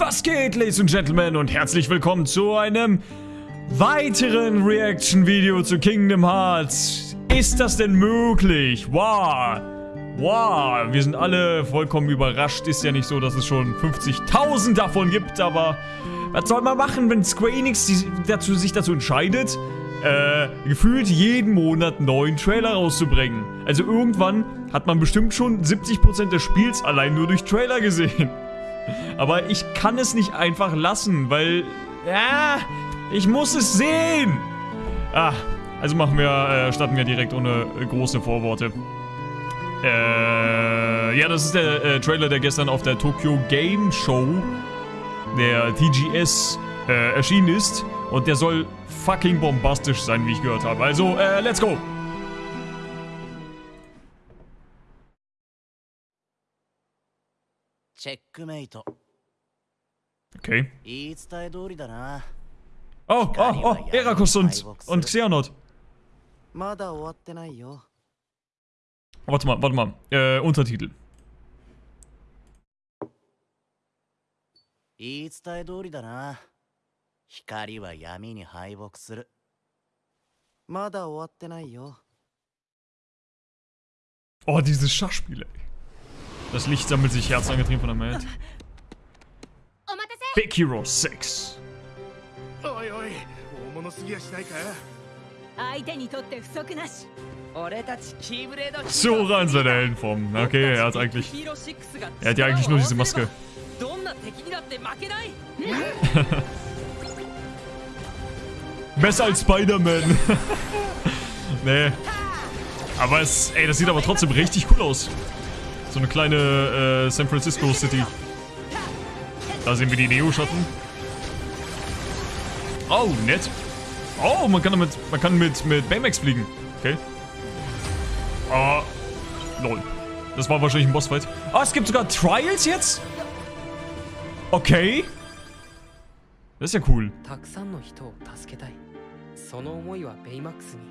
Was geht, Ladies and Gentlemen, und herzlich willkommen zu einem weiteren Reaction-Video zu Kingdom Hearts. Ist das denn möglich? Wow. Wow, wir sind alle vollkommen überrascht. Ist ja nicht so, dass es schon 50.000 davon gibt, aber was soll man machen, wenn Square Enix dazu, sich dazu entscheidet, äh, gefühlt jeden Monat neuen Trailer rauszubringen. Also irgendwann hat man bestimmt schon 70% des Spiels allein nur durch Trailer gesehen. Aber ich kann es nicht einfach lassen, weil... Ja, ich muss es sehen! Ah, also machen wir, äh, starten wir direkt ohne große Vorworte. Äh, ja, das ist der äh, Trailer, der gestern auf der Tokyo Game Show, der TGS, äh, erschienen ist. Und der soll fucking bombastisch sein, wie ich gehört habe. Also, äh, let's go! Okay. 言い伝え通りだな。Oh, oh, oh, Erakus und, und Xehanort. まだ終わってないよ。Warte mal, warte mal. Äh, Untertitel. 言い伝え通りだな。光は闇に敗北する。まだ終わってないよ。Oh, dieses Schachspiel, ey. Das Licht sammelt sich Herz angetrieben von der Welt. Oh, Big Hero 6. Oi, oi. So rein seine Heldenform. Okay, er hat eigentlich. Er hat ja eigentlich nur diese Maske. Besser als Spider-Man. nee. Aber es. Ey, das sieht aber trotzdem richtig cool aus. So eine kleine äh, San Francisco City. Da sehen wir die Neo-Schatten. Oh, nett. Oh, man kann damit, man kann mit, mit Baymax fliegen. Okay. Ah, lol. Das war wahrscheinlich ein Bossfight. Ah, es gibt sogar Trials jetzt? Okay. Das ist ja cool. たくさんの人を助けたいその思いはベイマックスに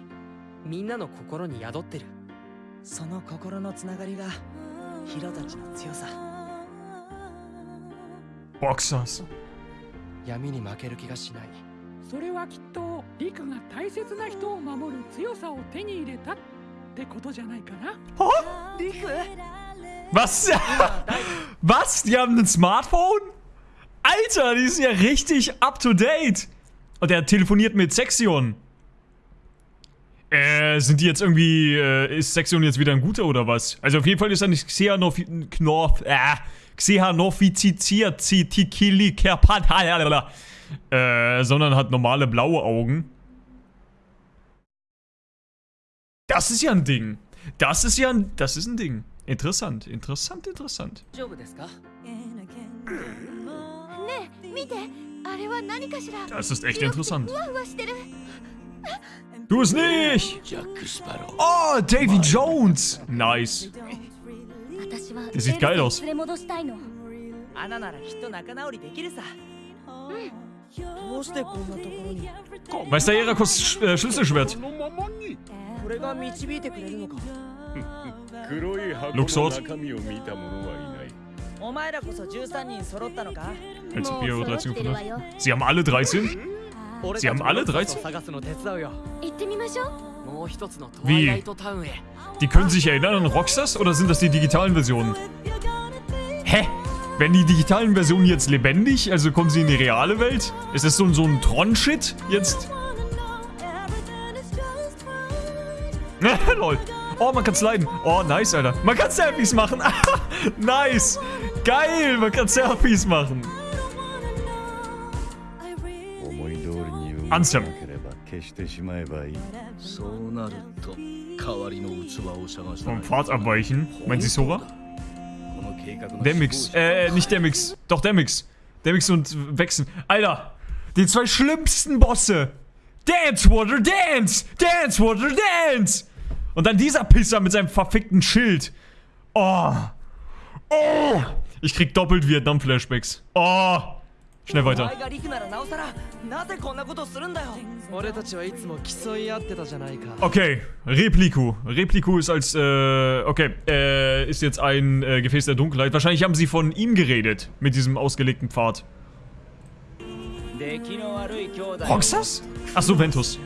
みんなの心に宿ってるその心のつながりが ヒロたちの強さ。Boxers. 闇に負ける気がしないそれはきっとリクが大切な人を守る強さを手に入れたってことじゃないかな Was? Was? Die haben ein Smartphone? Alter, die sind ja richtig up to date. Und er telefoniert mit Sexion. Äh, sind die jetzt irgendwie, äh, ist Sexion jetzt wieder ein guter oder was? Also auf jeden Fall ist er nicht Xehanov, Knorf, äh, Xehanofizitiert, Zitikili, Kerpat, äh, sondern hat normale blaue Augen. Das ist ja ein Ding. Das ist ja ein, das ist ein Ding. Interessant, interessant, interessant. 大丈夫ですかねえ見てあれは何かしら Das ist echt interessant. Du es nicht! Oh, Davy Jones! Nice. Der sieht geil aus. Hm. Meister Erakos Sch äh, Schlüsselschwert. Luxord. Also Bio 13 gefunden. Sie haben alle 13? Sie haben alle 13? Wie? Die können sich erinnern an Rockstars oder sind das die digitalen Versionen? Hä? Werden die digitalen Versionen jetzt lebendig? Also kommen sie in die reale Welt? Ist das so, so ein Tron-Shit jetzt? Lol. Oh, man kann sliden. Oh, nice, Alter. Man kann Selfies machen. nice. Geil, man kann Selfies machen. に動アンセムかなければ消してしまえばいいそうなると代わりの器を探さな Vom い Pfad abweichen. Meinen Sie Sora? この計画の Demix. Äh, nicht Demix. Doch, Demix. Demix und Wechseln. Alter, die zwei schlimmsten Bosse. Dance, Water, Dance! Dance, Water, Dance! Und dann dieser Pisser mit seinem verfickten Schild. Oh. Oh. Ich krieg doppelt Vietnam-Flashbacks. Oh. Schnell weiter. Okay, Repliku. Repliku ist als, äh, okay, äh, ist jetzt ein äh, Gefäß der Dunkelheit. Wahrscheinlich haben sie von ihm geredet, mit diesem ausgelegten Pfad. Roxas? Achso, Ventus.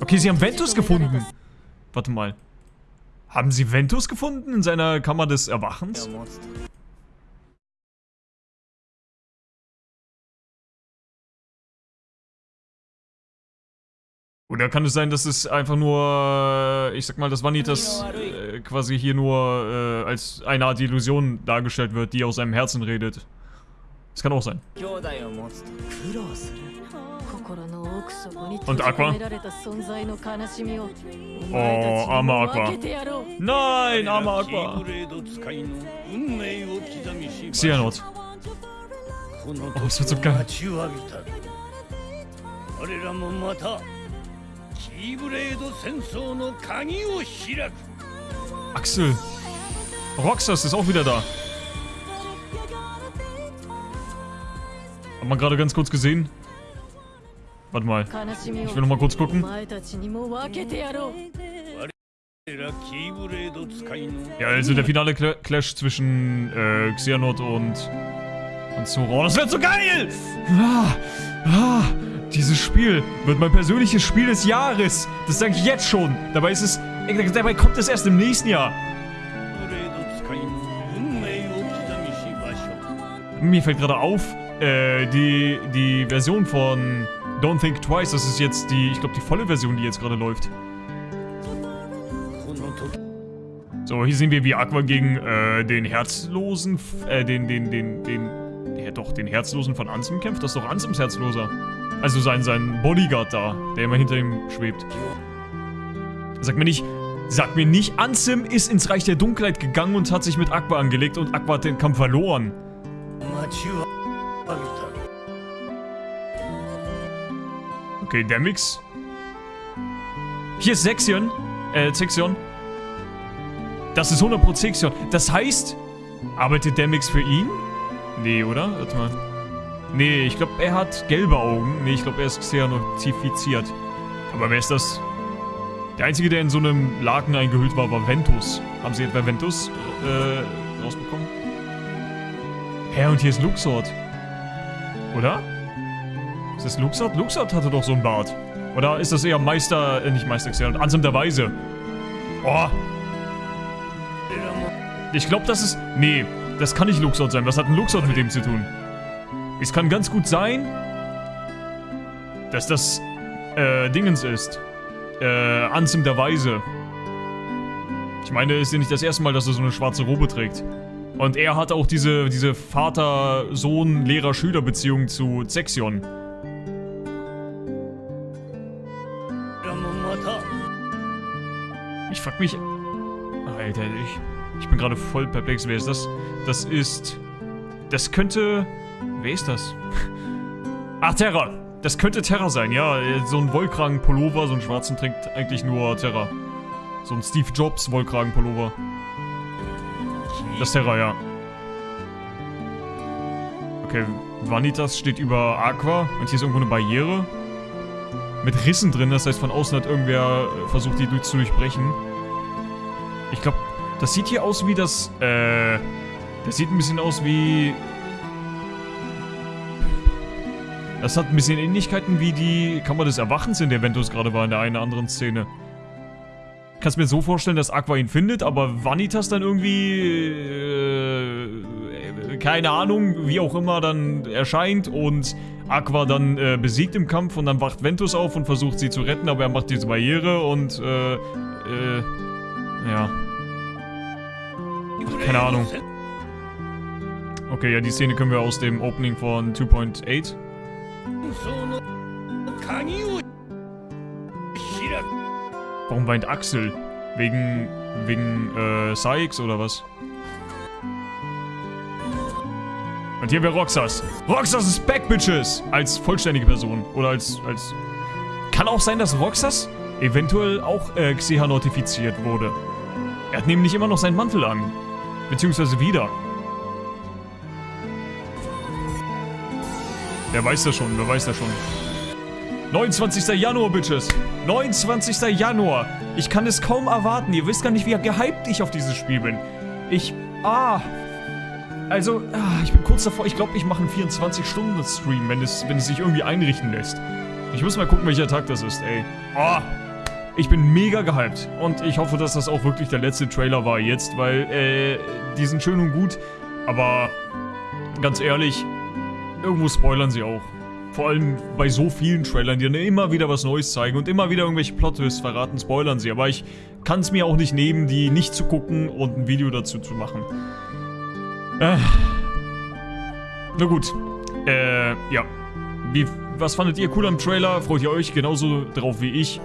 Okay, sie haben Ventus gefunden. Warte mal. Haben sie Ventus gefunden in seiner Kammer des Erwachens? Oder kann es sein, dass es einfach nur, ich sag mal, dass Vanitas äh, quasi hier nur äh, als eine Art Illusion dargestellt wird, die aus seinem Herzen redet? Das kann auch sein. Und Aqua? Oh, armer Aqua. Nein, armer Aqua. Xehanort. Oh, es wird so geil. Axel. Roxas ist auch wieder da. Hat man gerade ganz kurz gesehen. Warte mal. Ich will noch mal kurz gucken. Ja, also der finale Cl Clash zwischen äh, Xehanort und, und Sora. Das wird so geil! Ah, ah. Dieses Spiel wird mein persönliches Spiel des Jahres. Das sage ich jetzt schon. Dabei ist es... Dabei kommt es erst im nächsten Jahr. Mir fällt gerade auf, äh, die, die Version von Don't Think Twice, das ist jetzt die, ich glaube, die volle Version, die jetzt gerade läuft. So, hier sehen wir, wie Aqua gegen äh, den Herzlosen, äh, den, den, den, den, ja doch, den Herzlosen von Ansem kämpft. Das ist doch Ansems Herzloser. Also sein, sein Bodyguard da, der immer hinter ihm schwebt. Sag mir nicht, sag mir nicht, Ansim ist ins Reich der Dunkelheit gegangen und hat sich mit Aqua angelegt und Aqua hat den Kampf verloren. Okay, der Mix. Hier ist Sexion. Äh, Sexion. Das ist 100% Sexion. Das heißt, arbeitet der Mix für ihn? Nee, oder? Warte mal. Nee, ich glaube, er hat gelbe Augen. Nee, ich glaube, er ist xeanotifiziert. Aber wer ist das? Der Einzige, der in so einem Laken eingehüllt war, war Ventus. Haben sie etwa Ventus äh, rausbekommen? Hä, und hier ist Luxord. Oder? Ist das Luxord? Luxord hatte doch so einen Bart. Oder ist das eher Meister, äh, nicht Meister Xehanort, Ansem der Weise? Oh. Ich glaube, das ist... Nee, das kann nicht Luxord sein. Was hat ein Luxord mit dem zu tun? Es kann ganz gut sein, dass das äh, Dingens ist. Äh, Anzim der Weise. Ich meine, es ist ja nicht das erste Mal, dass er so eine schwarze Robe trägt. Und er hat auch diese, diese Vater-Sohn-Lehrer-Schüler-Beziehung zu Zexion. Ich frag mich... Alter, ich, ich bin gerade voll perplex. Wer ist das? Das ist... Das könnte Wer ist das? Ach, Terra. Das könnte Terra sein, ja. So ein Wollkragen-Pullover, so einen schwarzen trägt eigentlich nur Terra. So ein Steve Jobs Wollkragen-Pullover. Das ist Terra, ja. Okay, Vanitas steht über Aqua und hier ist irgendwo eine Barriere. Mit Rissen drin, das heißt von außen hat irgendwer äh, versucht, die zu durchbrechen. Ich glaube, das sieht hier aus wie das, äh, das sieht ein bisschen aus wie... Das hat ein bisschen Ähnlichkeiten wie die Kammer des Erwachens, in der Ventus gerade war, in der einen oder anderen Szene. Kannst mir so vorstellen, dass Aqua ihn findet, aber Vanitas dann irgendwie, äh, keine Ahnung, wie auch immer, dann erscheint und Aqua dann äh, besiegt im Kampf und dann wacht Ventus auf und versucht sie zu retten, aber er macht diese Barriere und, äh, äh, ja. Ach, keine Ahnung. Okay, ja, die Szene können wir aus dem Opening von 2.8. Warum weint Axel? Wegen, wegen, äh, Sykes oder was? Und hier haben wir Roxas. Roxas ist back, Bitches! Als vollständige Person. Oder als, als... Kann auch sein, dass Roxas eventuell auch äh, Xeha notifiziert wurde. Er hat nämlich immer noch seinen Mantel an. Beziehungsweise wieder. Wer weiß das schon, wer weiß das schon. 29. Januar, Bitches. 29. Januar. Ich kann es kaum erwarten. Ihr wisst gar nicht, wie gehypt ich auf dieses Spiel bin. Ich... Ah. also, ah, ich bin kurz davor. Ich glaube, ich mache einen 24-Stunden-Stream, wenn es, wenn es sich irgendwie einrichten lässt. Ich muss mal gucken, welcher Tag das ist, ey. Oh, ich bin mega gehypt. Und ich hoffe, dass das auch wirklich der letzte Trailer war jetzt, weil, äh, die sind schön und gut. Aber, ganz ehrlich, irgendwo spoilern sie auch. Vor allem bei so vielen Trailern, die dann immer wieder was Neues zeigen und immer wieder irgendwelche Plot-Twists verraten, spoilern sie. Aber ich kann es mir auch nicht nehmen, die nicht zu gucken und ein Video dazu zu machen. Äh. Na gut. Äh, ja. Wie, was fandet ihr cool am Trailer? Freut ihr euch genauso drauf wie ich?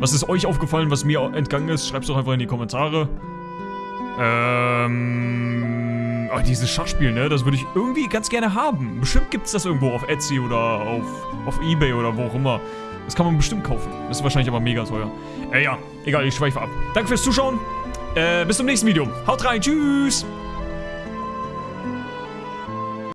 Was ist euch aufgefallen, was mir entgangen ist? Schreibt es doch einfach in die Kommentare. Ähm... Oh, dieses Schachspiel, ne? Das würde ich irgendwie ganz gerne haben. Bestimmt gibt es das irgendwo auf Etsy oder auf, auf Ebay oder wo auch immer. Das kann man bestimmt kaufen. Das ist wahrscheinlich aber mega teuer. Äh, ja. Egal, ich schweife ab. Danke fürs Zuschauen. Äh, bis zum nächsten Video. Haut rein. Tschüss.